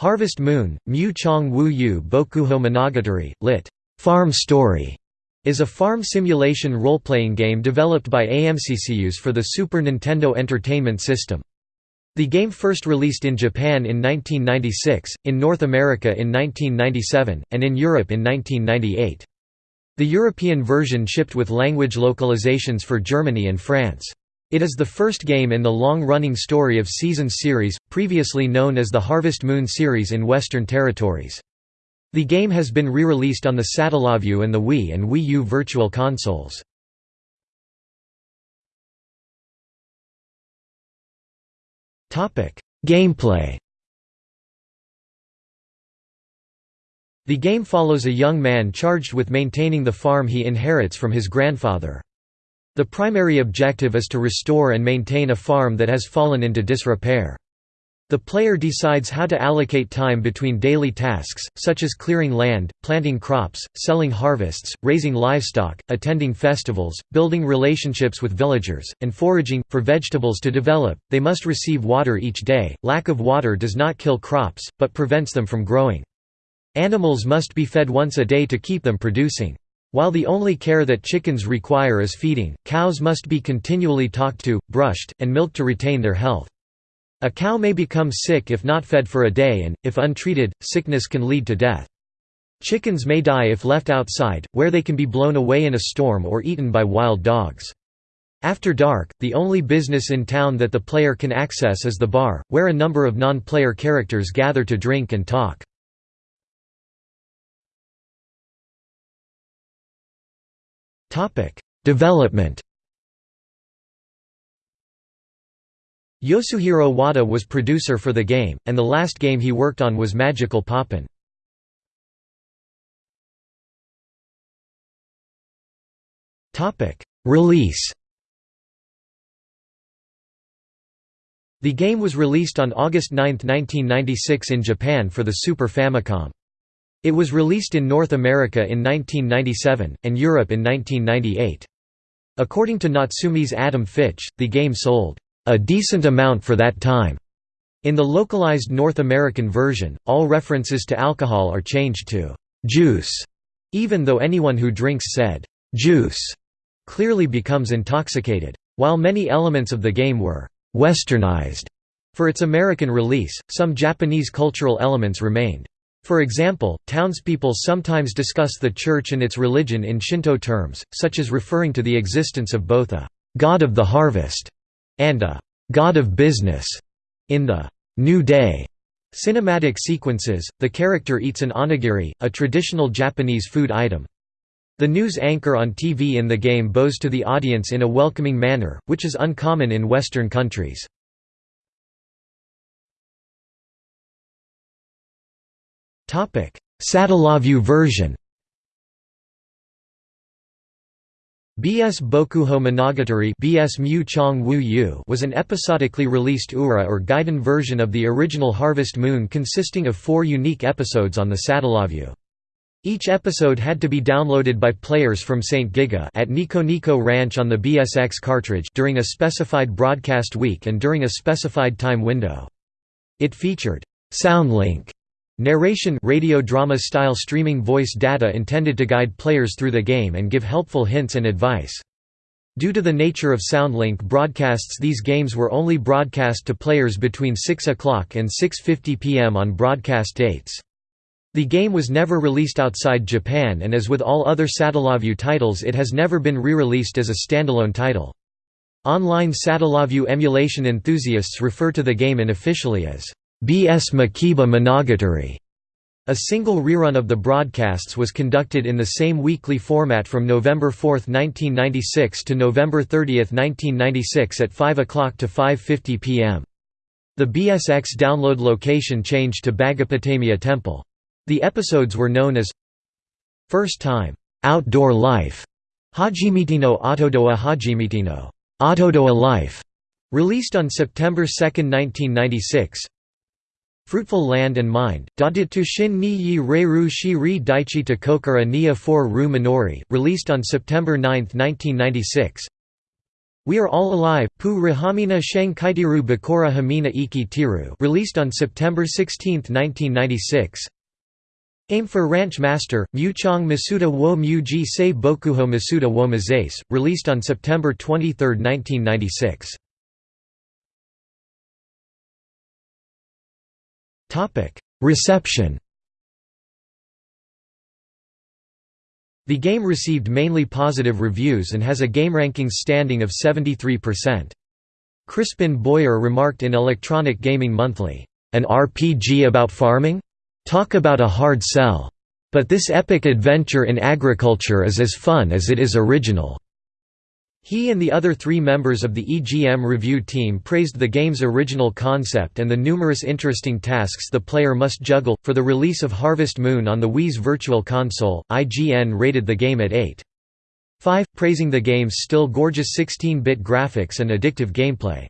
Harvest Moon, Mu Chong Wu Yu Bokuho Monogatari, lit. Farm Story, is a farm simulation role-playing game developed by AMCCUS for the Super Nintendo Entertainment System. The game first released in Japan in 1996, in North America in 1997, and in Europe in 1998. The European version shipped with language localizations for Germany and France. It is the first game in the long-running Story of Seasons series, previously known as the Harvest Moon series in Western territories. The game has been re-released on the Satellaview and the Wii and Wii U Virtual Consoles. Gameplay The game follows a young man charged with maintaining the farm he inherits from his grandfather. The primary objective is to restore and maintain a farm that has fallen into disrepair. The player decides how to allocate time between daily tasks, such as clearing land, planting crops, selling harvests, raising livestock, attending festivals, building relationships with villagers, and foraging. For vegetables to develop, they must receive water each day. Lack of water does not kill crops, but prevents them from growing. Animals must be fed once a day to keep them producing. While the only care that chickens require is feeding, cows must be continually talked to, brushed, and milked to retain their health. A cow may become sick if not fed for a day and, if untreated, sickness can lead to death. Chickens may die if left outside, where they can be blown away in a storm or eaten by wild dogs. After dark, the only business in town that the player can access is the bar, where a number of non-player characters gather to drink and talk. Development Yasuhiro Wada was producer for the game, and the last game he worked on was Magical Pop'n. Release The game was released on August 9, 1996 in Japan for the Super Famicom. It was released in North America in 1997, and Europe in 1998. According to Natsume's Adam Fitch, the game sold, "...a decent amount for that time." In the localized North American version, all references to alcohol are changed to "...juice", even though anyone who drinks said, "...juice", clearly becomes intoxicated. While many elements of the game were «westernized» for its American release, some Japanese cultural elements remained. For example, townspeople sometimes discuss the church and its religion in Shinto terms, such as referring to the existence of both a «god of the harvest» and a «god of business». In the «New Day» cinematic sequences, the character eats an onigiri, a traditional Japanese food item. The news anchor on TV in the game bows to the audience in a welcoming manner, which is uncommon in Western countries. Satellaview version BS Bokuho Monogatari BS Mu Chong Wu Yu was an episodically released URA or Gaiden version of the original Harvest Moon consisting of four unique episodes on the Satellaview. Each episode had to be downloaded by players from St. Giga at Nico Nico Ranch on the BSX cartridge during a specified broadcast week and during a specified time window. It featured Soundlink Narration radio drama style streaming voice data intended to guide players through the game and give helpful hints and advice. Due to the nature of Soundlink broadcasts these games were only broadcast to players between 6 o'clock and 6.50 pm on broadcast dates. The game was never released outside Japan and as with all other Satellaview titles it has never been re-released as a standalone title. Online Satellaview emulation enthusiasts refer to the game unofficially as BS Makiba Monogatari. A single rerun of the broadcasts was conducted in the same weekly format from November 4, 1996 to November 30, 1996 at 5 o'clock to 5.50 pm. The BSX download location changed to Bagapotamia Temple. The episodes were known as First Time, Outdoor Life, Hajimitino Autodoa Hajimitino, Autodoa Life, released on September 2, 1996, Fruitful Land and Mind, Daditushin ni yi reiru shi ri daichi to kokara nia for ru minori, released on September 9, 1996 We Are All Alive, Pu Rahamina Shangkaitiru Bakura Hamina Iki Tiru released on September 16, 1996 Aim for Ranch Master, Muchong Masuda wo Muji Se Bokuho Masuda wo Mazase, released on September 23, 1996 Reception The game received mainly positive reviews and has a GameRankings standing of 73%. Crispin Boyer remarked in Electronic Gaming Monthly, "...an RPG about farming? Talk about a hard sell. But this epic adventure in agriculture is as fun as it is original." He and the other three members of the EGM review team praised the game's original concept and the numerous interesting tasks the player must juggle. For the release of Harvest Moon on the Wii's Virtual Console, IGN rated the game at 8.5, praising the game's still gorgeous 16 bit graphics and addictive gameplay.